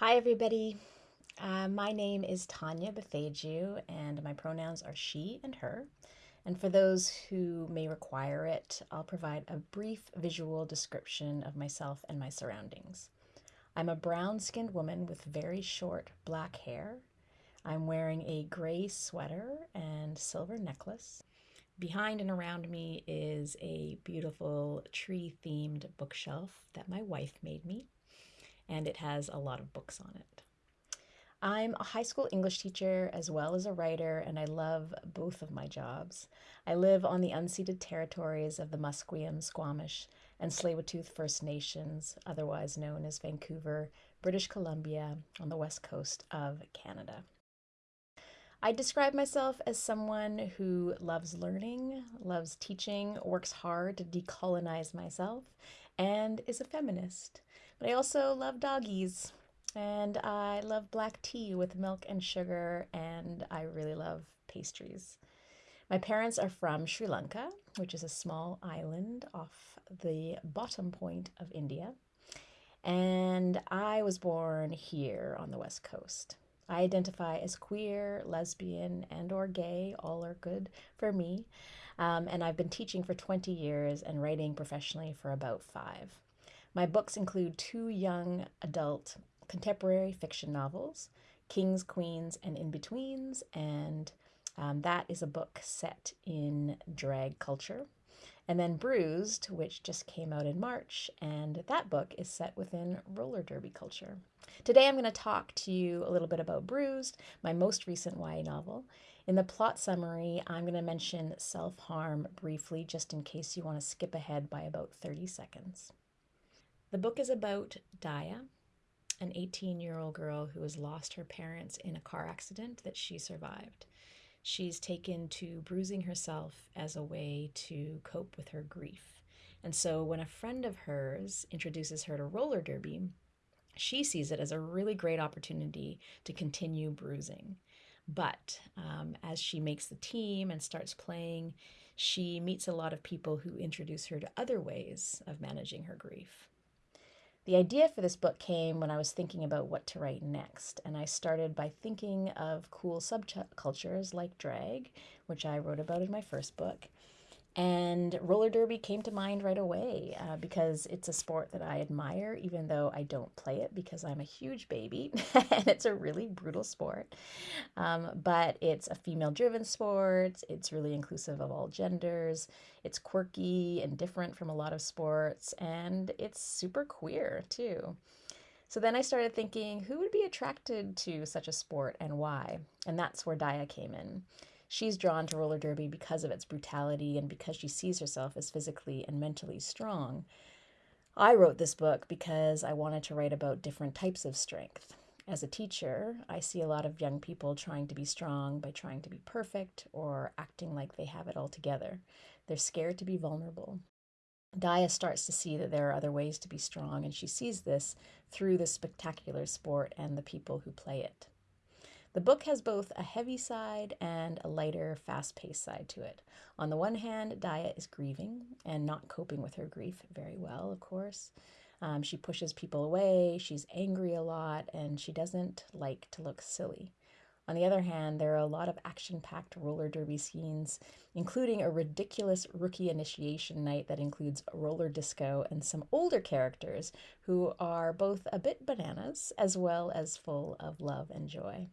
Hi, everybody. Uh, my name is Tanya Boteju, and my pronouns are she and her. And for those who may require it, I'll provide a brief visual description of myself and my surroundings. I'm a brown skinned woman with very short black hair. I'm wearing a gray sweater and silver necklace. Behind and around me is a beautiful tree themed bookshelf that my wife made me, and it has a lot of books on it. I'm a high school English teacher as well as a writer, and I love both of my jobs. I live on the unceded territories of the Musqueam, Squamish, and Tsleil-Waututh First Nations, otherwise known as Vancouver, British Columbia, on the west coast of Canada. I describe myself as someone who loves learning, loves teaching, works hard to decolonize myself, and is a feminist. But I also love doggies, and I love black tea with milk and sugar, and I really love pastries. My parents are from Sri Lanka, which is a small island off the bottom point of India. And I was born here on the West Coast. I identify as queer, lesbian, and or gay. All are good for me. Um, and I've been teaching for 20 years and writing professionally for about five. My books include two young adult contemporary fiction novels, Kings, Queens, and In-Betweens, and um, that is a book set in drag culture. And then Bruised, which just came out in March, and that book is set within roller derby culture. Today I'm going to talk to you a little bit about Bruised, my most recent YA novel. In the plot summary, I'm going to mention self harm briefly, just in case you want to skip ahead by about 30 seconds. The book is about Daya, an 18 year old girl who has lost her parents in a car accident that she survived. She's taken to bruising herself as a way to cope with her grief. And so when a friend of hers introduces her to roller derby, she sees it as a really great opportunity to continue bruising. But um, as she makes the team and starts playing, she meets a lot of people who introduce her to other ways of managing her grief. The idea for this book came when I was thinking about what to write next, and I started by thinking of cool subcultures like drag, which I wrote about in my first book, and roller derby came to mind right away uh, because it's a sport that I admire, even though I don't play it because I'm a huge baby and it's a really brutal sport. Um, but it's a female driven sport, it's really inclusive of all genders, it's quirky and different from a lot of sports, and it's super queer too. So then I started thinking who would be attracted to such a sport and why? And that's where Daya came in. She's drawn to roller derby because of its brutality and because she sees herself as physically and mentally strong. I wrote this book because I wanted to write about different types of strength. As a teacher, I see a lot of young people trying to be strong by trying to be perfect or acting like they have it all together. They're scared to be vulnerable. Daya starts to see that there are other ways to be strong, and she sees this through the spectacular sport and the people who play it. The book has both a heavy side and a lighter, fast paced side to it. On the one hand, Daya is grieving and not coping with her grief very well, of course. Um, she pushes people away, she's angry a lot, and she doesn't like to look silly. On the other hand, there are a lot of action packed roller derby scenes, including a ridiculous rookie initiation night that includes roller disco and some older characters who are both a bit bananas as well as full of love and joy.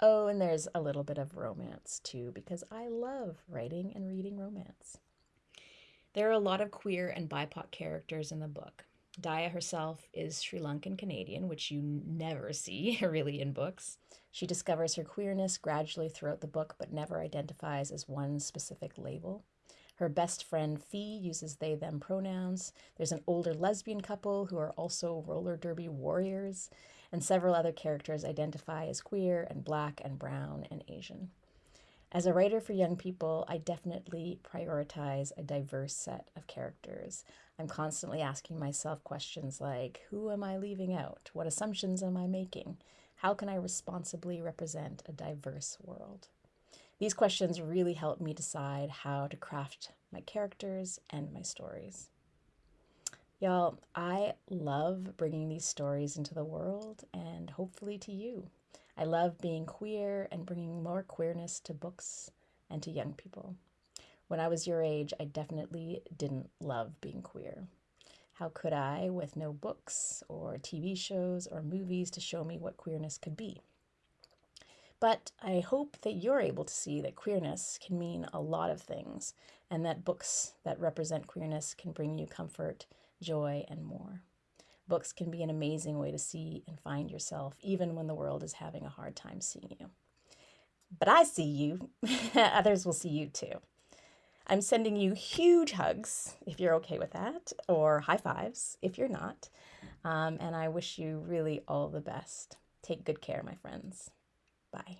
Oh, and there's a little bit of romance too, because I love writing and reading romance. There are a lot of queer and BIPOC characters in the book. Daya herself is Sri Lankan Canadian, which you never see really in books. She discovers her queerness gradually throughout the book, but never identifies as one specific label. Her best friend Fee uses they them pronouns. There's an older lesbian couple who are also roller derby warriors and several other characters identify as queer and black and brown and Asian. As a writer for young people, I definitely prioritize a diverse set of characters. I'm constantly asking myself questions like Who am I leaving out? What assumptions am I making? How can I responsibly represent a diverse world? These questions really help me decide how to craft my characters and my stories. Y'all, I love bringing these stories into the world and hopefully to you. I love being queer and bringing more queerness to books and to young people. When I was your age, I definitely didn't love being queer. How could I, with no books or TV shows or movies to show me what queerness could be? But I hope that you're able to see that queerness can mean a lot of things and that books that represent queerness can bring you comfort joy, and more. Books can be an amazing way to see and find yourself, even when the world is having a hard time seeing you. But I see you. Others will see you too. I'm sending you huge hugs if you're okay with that, or high fives if you're not. Um, and I wish you really all the best. Take good care, my friends. Bye.